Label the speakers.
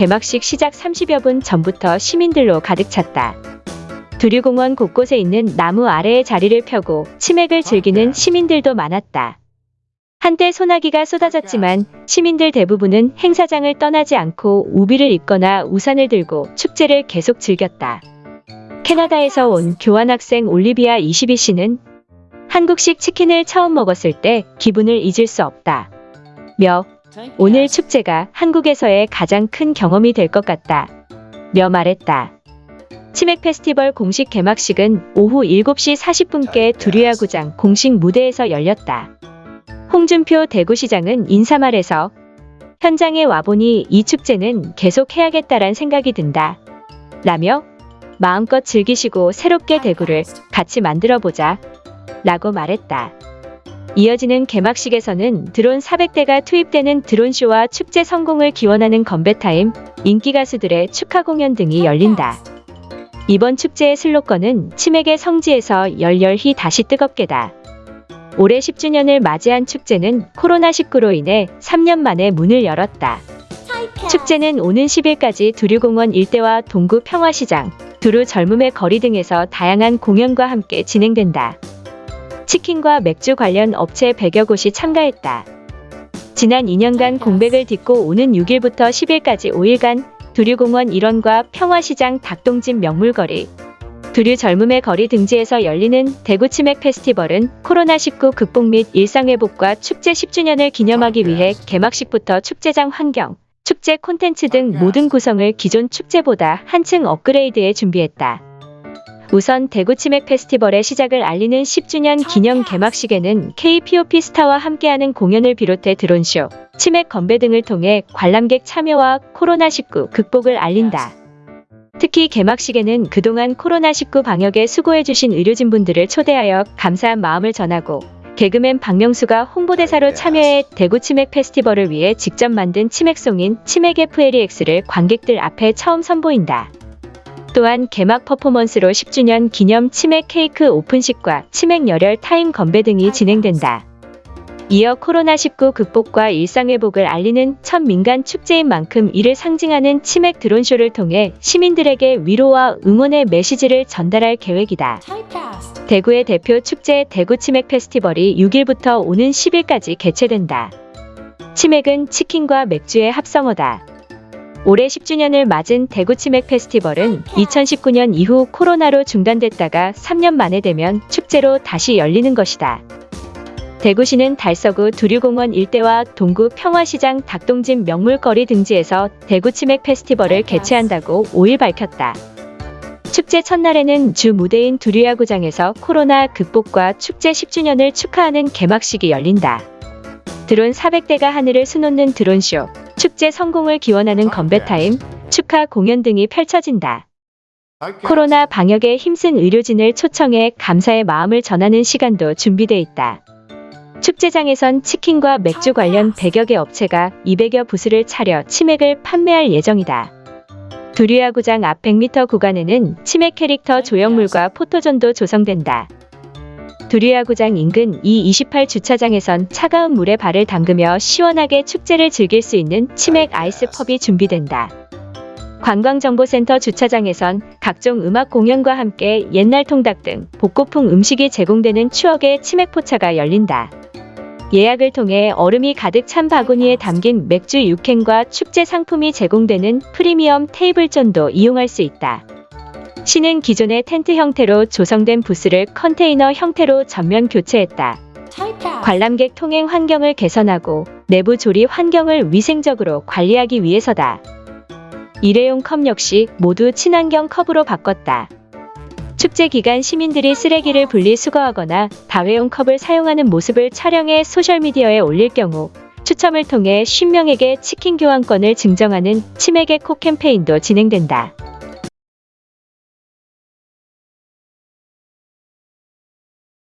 Speaker 1: 개막식 시작 30여 분 전부터 시민들로 가득 찼다. 두류공원 곳곳에 있는 나무 아래에 자리를 펴고 치맥을 즐기는 시민들도 많았다. 한때 소나기가 쏟아졌지만 시민들 대부분은 행사장을 떠나지 않고 우비를 입거나 우산을 들고 축제를 계속 즐겼다. 캐나다에서 온 교환학생 올리비아 22씨는 한국식 치킨을 처음 먹었을 때 기분을 잊을 수 없다. 며 오늘 축제가 한국에서의 가장 큰 경험이 될 것 같다. 며 말했다. 치맥 페스티벌 공식 개막식은 오후 7시 40분께 두류야구장 공식 무대에서 열렸다. 홍준표 대구시장은 인사말에서 현장에 와보니 이 축제는 계속 해야겠다란 생각이 든다. 라며 마음껏 즐기시고 새롭게 대구를 같이 만들어보자. 라고 말했다. 이어지는 개막식에서는 드론 400대가 투입되는 드론쇼와 축제 성공을 기원하는 건배타임, 인기 가수들의 축하 공연 등이 열린다. 이번 축제의 슬로건은 치맥의 성지에서 열렬히 다시 뜨겁게다. 올해 10주년을 맞이한 축제는 코로나19로 인해 3년 만에 문을 열었다. 축제는 오는 10일까지 두류공원 일대와 동구 평화시장, 두루 젊음의 거리 등에서 다양한 공연과 함께 진행된다. 치킨과 맥주 관련 업체 100여 곳이 참가했다. 지난 2년간 공백을 딛고 오는 6일부터 10일까지 5일간 두류공원 일원과 평화시장 닭동집 명물거리, 두류 젊음의 거리 등지에서 열리는 대구 치맥 페스티벌은 코로나19 극복 및 일상회복과 축제 10주년을 기념하기 위해 개막식부터 축제장 환경, 축제 콘텐츠 등 모든 구성을 기존 축제보다 한층 업그레이드해 준비했다. 우선 대구 치맥 페스티벌의 시작을 알리는 10주년 기념 개막식에는 KPOP 스타와 함께하는 공연을 비롯해 드론쇼, 치맥 건배 등을 통해 관람객 참여와 코로나19 극복을 알린다. 특히 개막식에는 그동안 코로나19 방역에 수고해주신 의료진분들을 초대하여 감사한 마음을 전하고 개그맨 박명수가 홍보대사로 참여해 대구 치맥 페스티벌을 위해 직접 만든 치맥송인 치맥 FLEX를 관객들 앞에 처음 선보인다. 또한 개막 퍼포먼스로 10주년 기념 치맥 케이크 오픈식과 치맥 열혈 타임 건배 등이 진행된다. 이어 코로나19 극복과 일상회복을 알리는 첫 민간 축제인 만큼 이를 상징하는 치맥 드론쇼를 통해 시민들에게 위로와 응원의 메시지를 전달할 계획이다. 대구의 대표 축제 대구 치맥 페스티벌이 6일부터 오는 10일까지 개최된다. 치맥은 치킨과 맥주의 합성어다. 올해 10주년을 맞은 대구 치맥 페스티벌은 2019년 이후 코로나로 중단됐다가 3년 만에 되면 축제로 다시 열리는 것이다. 대구시는 달서구 두류공원 일대와 동구 평화시장 닭동집 명물거리 등지에서 대구 치맥 페스티벌을 개최한다고 5일 밝혔다. 축제 첫날에는 주 무대인 두류야구장에서 코로나 극복과 축제 10주년을 축하하는 개막식이 열린다. 드론 400대가 하늘을 수놓는 드론쇼, 축제 성공을 기원하는 건배타임, 축하 공연 등이 펼쳐진다. 코로나 방역에 힘쓴 의료진을 초청해 감사의 마음을 전하는 시간도 준비돼 있다. 축제장에선 치킨과 맥주 관련 100여 개 업체가 200여 부스를 차려 치맥을 판매할 예정이다. 두류야구장 앞 100m 구간에는 치맥 캐릭터 조형물과 포토존도 조성된다. 두류야구장 인근 E28 주차장에선 차가운 물에 발을 담그며 시원하게 축제를 즐길 수 있는 치맥 아이스 펍이 준비된다. 관광정보센터 주차장에선 각종 음악 공연과 함께 옛날 통닭 등 복고풍 음식이 제공되는 추억의 치맥 포차가 열린다. 예약을 통해 얼음이 가득 찬 바구니에 담긴 맥주 6캔과 축제 상품이 제공되는 프리미엄 테이블존도 이용할 수 있다. 시는 기존의 텐트 형태로 조성된 부스를 컨테이너 형태로 전면 교체했다. 관람객 통행 환경을 개선하고 내부 조리 환경을 위생적으로 관리하기 위해서다. 일회용 컵 역시 모두 친환경 컵으로 바꿨다. 축제 기간 시민들이 쓰레기를 분리 수거하거나 다회용 컵을 사용하는 모습을 촬영해 소셜미디어에 올릴 경우 추첨을 통해 50명에게 치킨 교환권을 증정하는 치맥의 코 캠페인도 진행된다.